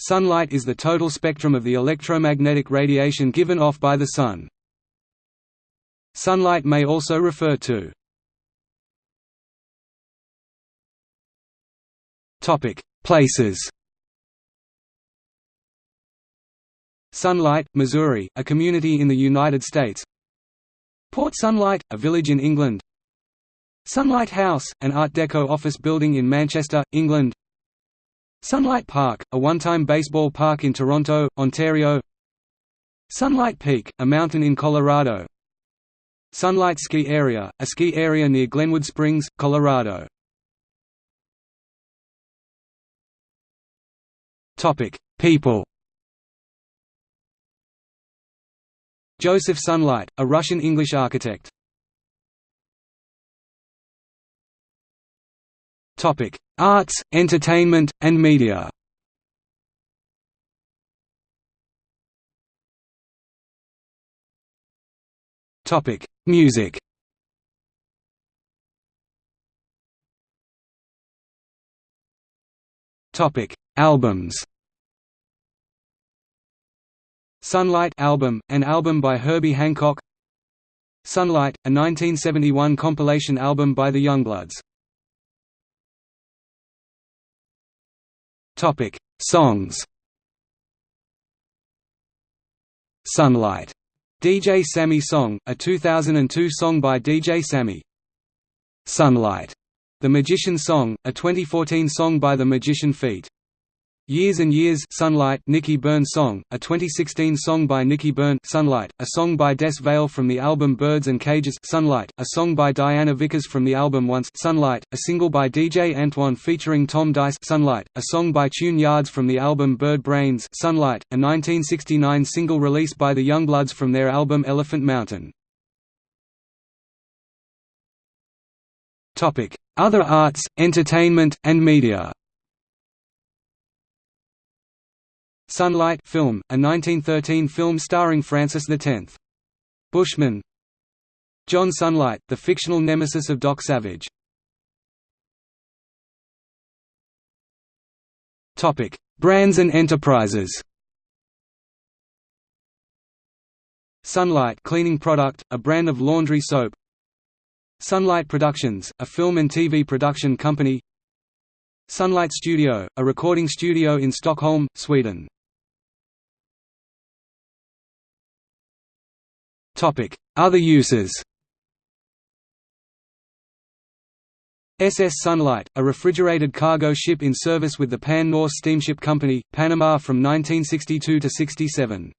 Sunlight is the total spectrum of the electromagnetic radiation given off by the Sun. Sunlight may also refer to Places. Sunlight, Missouri, a community in the United States. Port Sunlight, a village in England. Sunlight House, an Art Deco office building in Manchester, England Sunlight Park, a one-time baseball park in Toronto, Ontario. Sunlight Peak, a mountain in Colorado. Sunlight Ski Area, a ski area near Glenwood Springs, Colorado. People. Joseph Sunlight, a Russian-English architect Arts, entertainment, and media. Topic: Music. Topic: Albums. Sunlight album, an album by Herbie Hancock. Sunlight, a 1971 compilation album by the Youngbloods Topic: Songs. Sunlight. DJ Sammy Song, a 2002 song by DJ Sammy. Sunlight. The Magician Song, a 2014 song by The Magician Feat. Years and Years Sunlight Nicky Byrne Song, a 2016 song by Nicky Byrne Sunlight, a song by Des Vale from the album Birds and Cages Sunlight, a song by Diana Vickers from the album Once Sunlight, a single by DJ Antoine featuring Tom Dice Sunlight, a song by Tune Yards from the album Bird Brains Sunlight, a 1969 single released by the Youngbloods from their album Elephant Mountain. Other arts, entertainment, and media Sunlight film, a 1913 film starring Francis X. Bushman. John Sunlight, the fictional nemesis of Doc Savage. Brands and enterprises. Sunlight cleaning product, a brand of laundry soap. Sunlight Productions, a film and TV production company. Sunlight Studio, a recording studio in Stockholm, Sweden Other uses. SS Sunlight, a refrigerated cargo ship in service with the Pan North Steamship Company, Panama from 1962 to 67.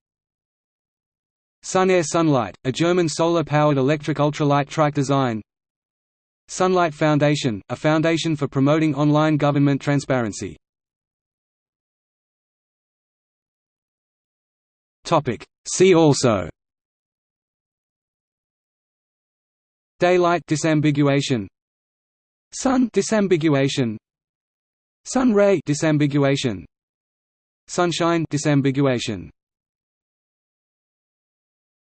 Sunair Sunlight, a German solar-powered electric ultralight trike design. Sunlight Foundation, a foundation for promoting online government transparency. See also Daylight disambiguation. Sun disambiguation. Sun ray disambiguation. Sunshine disambiguation